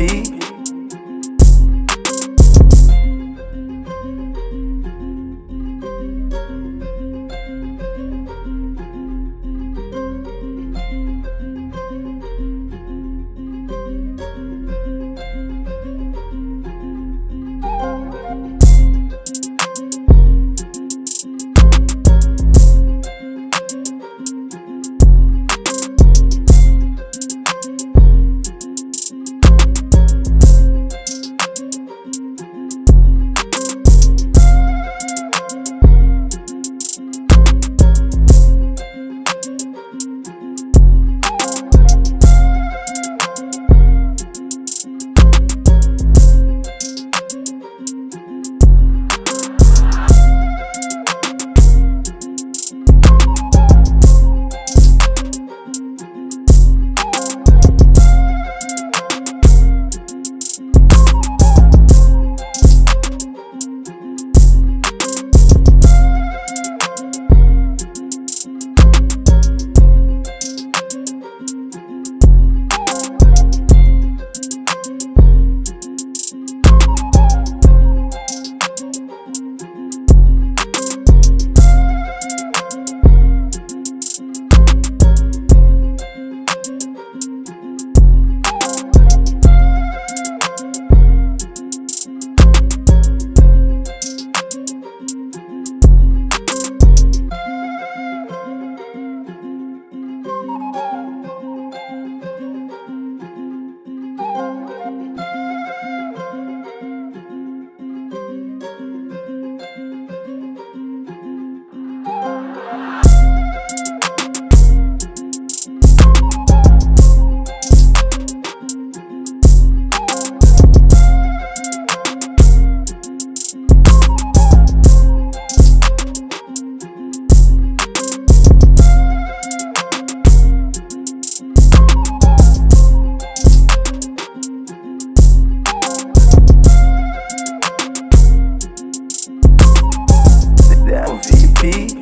Be. be.